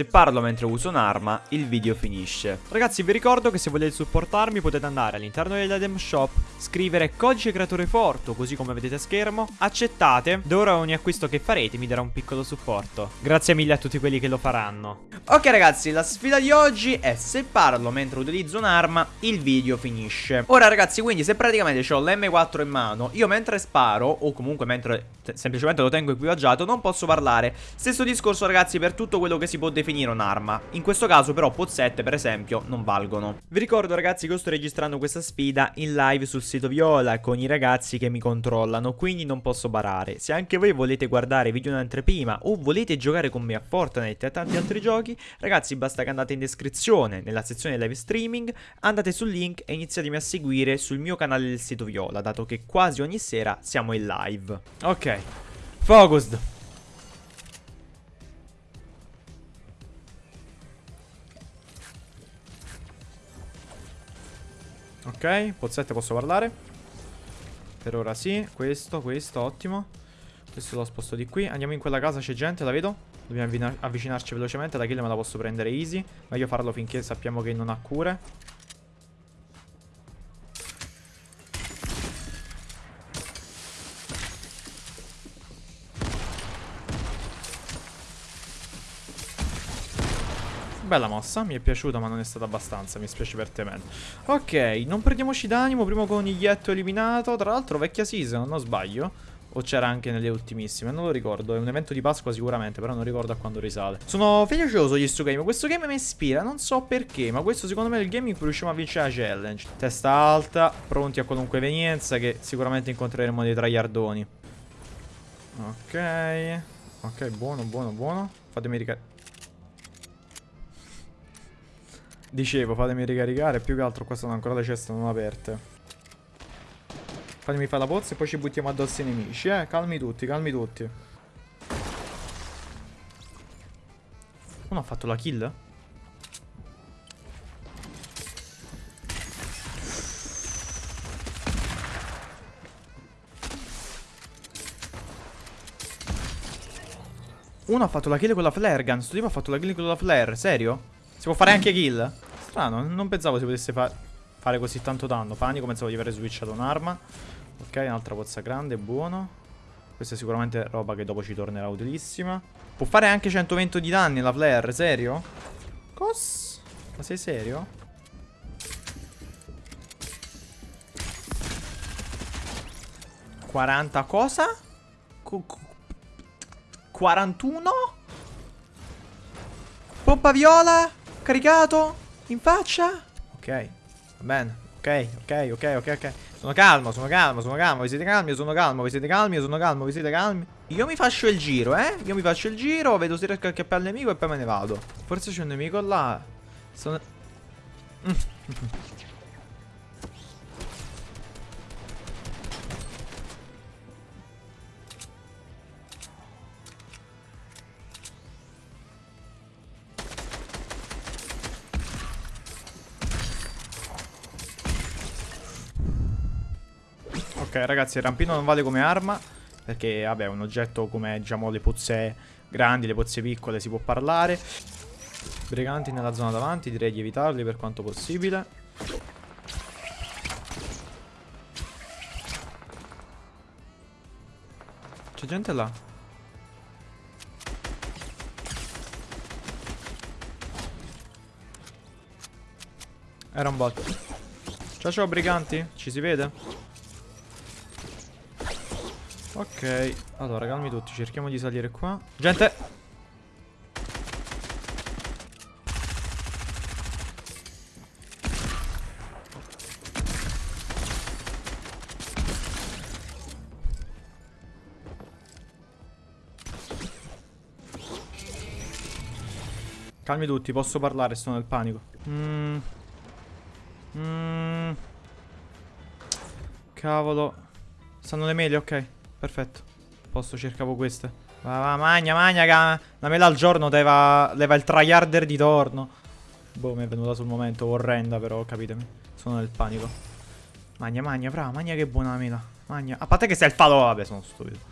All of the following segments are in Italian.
Se parlo mentre uso un'arma, il video finisce. Ragazzi, vi ricordo che se volete supportarmi potete andare all'interno dell'Edem Shop, scrivere codice creatore forte, così come vedete a schermo, accettate, da ora ogni acquisto che farete mi darà un piccolo supporto. Grazie mille a tutti quelli che lo faranno. Ok ragazzi, la sfida di oggi è se parlo mentre utilizzo un'arma, il video finisce. Ora ragazzi, quindi se praticamente ho l'M4 in mano, io mentre sparo, o comunque mentre semplicemente lo tengo equipaggiato, non posso parlare. Stesso discorso ragazzi per tutto quello che si può definire un'arma. In questo caso però pozzette per esempio non valgono. Vi ricordo ragazzi che sto registrando questa sfida in live sul sito Viola con i ragazzi che mi controllano, quindi non posso barare. Se anche voi volete guardare video in anteprima o volete giocare con me a Fortnite e a tanti altri giochi, ragazzi basta che andate in descrizione nella sezione live streaming, andate sul link e iniziatemi a seguire sul mio canale del sito Viola, dato che quasi ogni sera siamo in live. Ok, focused. Ok, pozzette posso parlare Per ora sì, questo, questo, ottimo. Questo lo sposto di qui. Andiamo in quella casa, c'è gente, la vedo. Dobbiamo avvicinarci velocemente, la kill me la posso prendere easy. Meglio farlo finché sappiamo che non ha cure Bella mossa, mi è piaciuta ma non è stata abbastanza, mi spiace per te man. Ok, non perdiamoci d'animo, primo coniglietto eliminato, tra l'altro vecchia season, non sbaglio. O c'era anche nelle ultimissime, non lo ricordo, è un evento di Pasqua sicuramente, però non ricordo a quando risale. Sono fiducioso di questo game, questo game mi ispira, non so perché, ma questo secondo me è il game in cui riusciamo a vincere la challenge. Testa alta, pronti a qualunque evenienza che sicuramente incontreremo dei traiardoni. Ok, ok, buono, buono, buono. Fatemi ricaricare. Dicevo, fatemi ricaricare. Più che altro qua sono ancora le ceste non aperte. Fatemi fare la pozza e poi ci buttiamo addosso i nemici, eh. Calmi tutti, calmi tutti. Uno ha fatto la kill? Uno ha fatto la kill con la flare gun. Sto tipo ha fatto la kill con la flare. Serio? Si può fare anche kill? Strano, non pensavo si potesse fa fare così tanto danno. Panico, pensavo di aver switchato un'arma. Ok, un'altra pozza grande, buono. Questa è sicuramente roba che dopo ci tornerà utilissima. Può fare anche 120 di danni la flare, serio? Cos? Ma sei serio? Quaranta cosa? Qu 41? Pompa viola? Caricato? In faccia? Ok, va bene. Ok, ok, ok, ok, ok. Sono calmo, sono calmo, sono calmo. Vi siete calmi? Sono calmo. Vi siete calmi? Sono calmo. Vi siete calmi? Io mi faccio il giro, eh? Io mi faccio il giro, vedo se riesco a cappare il nemico e poi me ne vado. Forse c'è un nemico là. Sono... ragazzi il rampino non vale come arma Perché vabbè un oggetto come diciamo le pozze grandi, le pozze piccole si può parlare. Briganti nella zona davanti direi di evitarli per quanto possibile. C'è gente là. Era un bot. Ciao ciao briganti. Ci si vede? Ok, allora calmi tutti, cerchiamo di salire qua. Gente! Calmi tutti, posso parlare, sto nel panico. Mmm. Mmm. Cavolo. Stanno le mele, ok. Perfetto. Posto, cercavo queste. Va, va, magna, magna, ga. La mela al giorno leva, leva il tryharder di torno. Boh, mi è venuta sul momento orrenda, però, capitemi. Sono nel panico. Magna, magna, brava, magna che buona la mela. Magna. A parte che sei il falò, vabbè, sono stupido.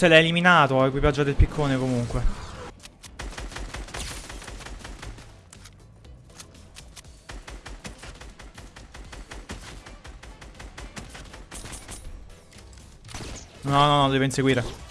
Se l'ha eliminato, equipaggio del piccone comunque. No, no, no, deve inseguire.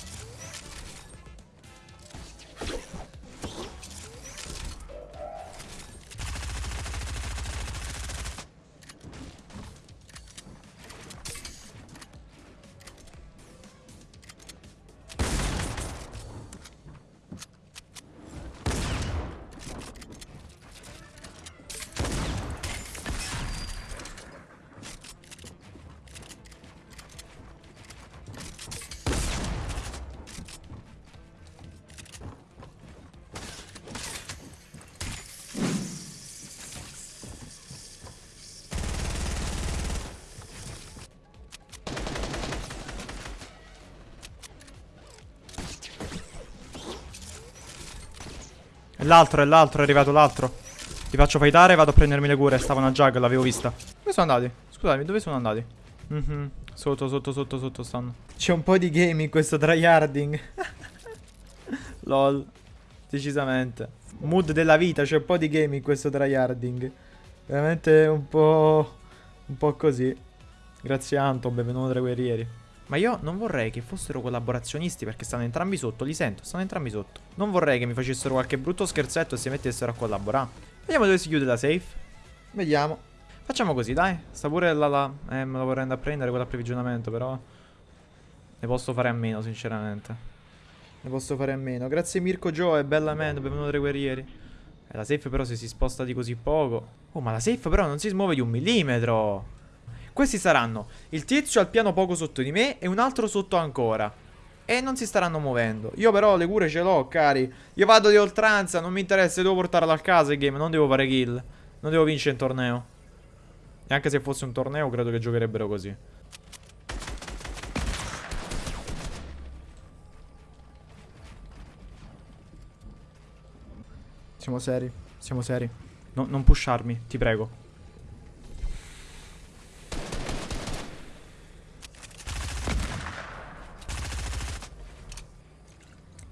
L'altro, è l'altro, è arrivato l'altro. Ti faccio fightare e vado a prendermi le cure. Stava una jug, l'avevo vista. Dove sono andati? Scusami, dove sono andati? Mhm. Sotto, sotto, sotto, sotto stanno. C'è un po' di game in questo tryharding. Lol. Decisamente. Mood della vita, c'è un po' di game in questo tryharding. Veramente un po'... Un po' così. Grazie Anton, benvenuto tra i guerrieri. Ma io non vorrei che fossero collaborazionisti perché stanno entrambi sotto, li sento, stanno entrambi sotto. Non vorrei che mi facessero qualche brutto scherzetto e si mettessero a collaborare. Vediamo dove si chiude la safe. Vediamo. Facciamo così, dai. Sta pure la la... Eh, me la vorrei andare a prendere quell'approvvigionamento, però... Ne posso fare a meno, sinceramente. Ne posso fare a meno. Grazie Mirko Joe e Bella Man, benvenuto tra i guerrieri. Eh, la safe però se si sposta di così poco... Oh, ma la safe però non si smuove di un millimetro. Questi saranno il tizio al piano poco sotto di me e un altro sotto ancora. E non si staranno muovendo. Io però le cure ce l'ho, cari. Io vado di oltranza, non mi interessa, devo portarla a casa il game, non devo fare kill. Non devo vincere in torneo. E anche se fosse un torneo, credo che giocherebbero così. Siamo seri, siamo seri. No, non pusharmi, ti prego.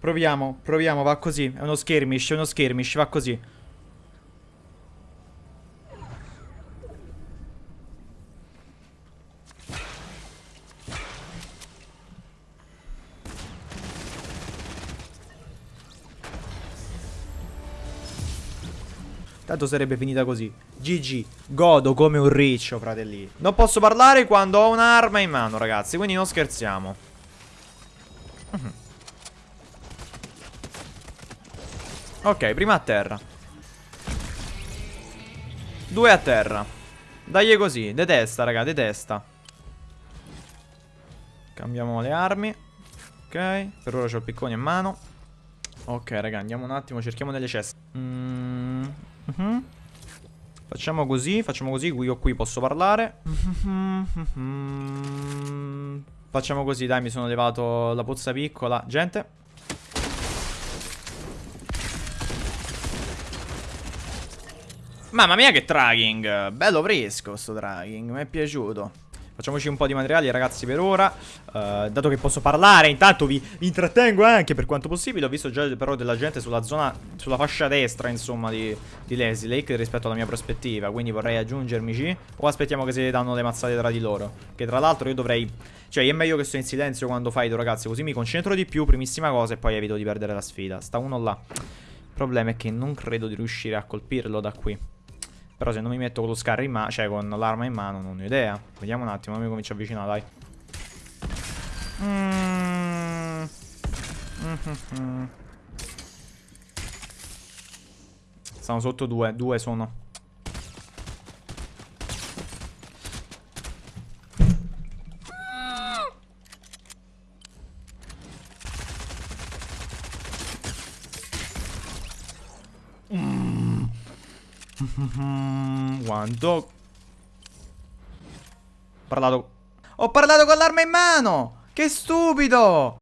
Proviamo, proviamo, va così. È uno skirmish, è uno skirmish, va così. Tanto sarebbe finita così. GG. Godo come un riccio, fratelli. Non posso parlare quando ho un'arma in mano, ragazzi. Quindi non scherziamo. Uh -huh. Ok, prima a terra. Due a terra. Dai così, detesta, raga, detesta. Cambiamo le armi. Ok, per ora ho il piccone in mano. Ok, raga, andiamo un attimo, cerchiamo delle ceste. Mm -hmm. Facciamo così, facciamo così, qui o qui posso parlare. Facciamo così, dai, mi sono levato la pozza piccola. Gente, Mamma mia che tracking Bello fresco sto tracking Mi è piaciuto. Facciamoci un po' di materiali ragazzi per ora. Uh, Dato che posso parlare Intanto vi, vi, intrattengo anche per quanto possibile. Ho visto già però della gente sulla zona Sulla fascia destra insomma di, di Leslie Lake Rispetto alla mia prospettiva. Quindi vorrei aggiungermici O aspettiamo che si danno le mazzate tra di loro? Che tra l'altro io dovrei Cioè è meglio che sto in silenzio quando fight ragazzi. Così mi concentro di più Primissima cosa e poi evito di perdere la sfida. Sta uno là. Il problema è che non credo di riuscire a colpirlo da qui però se non mi metto con lo scar in mano, cioè con l'arma in mano, non ho idea. Vediamo un attimo, mi comincio a avvicinare, dai. Mm. Stanno sotto due, due sono. Quanto? Ho parlato... Ho parlato con l'arma in mano! Che stupido!